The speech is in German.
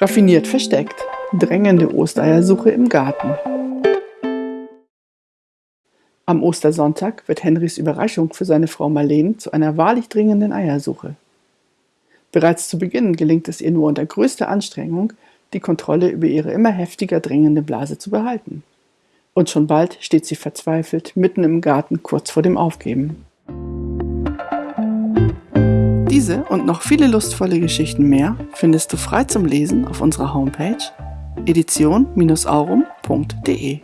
Raffiniert versteckt. Drängende Ostereiersuche im Garten. Am Ostersonntag wird Henrys Überraschung für seine Frau Marleen zu einer wahrlich dringenden Eiersuche. Bereits zu Beginn gelingt es ihr nur unter größter Anstrengung, die Kontrolle über ihre immer heftiger drängende Blase zu behalten. Und schon bald steht sie verzweifelt mitten im Garten kurz vor dem Aufgeben. Diese und noch viele lustvolle Geschichten mehr findest du frei zum Lesen auf unserer Homepage edition-aurum.de.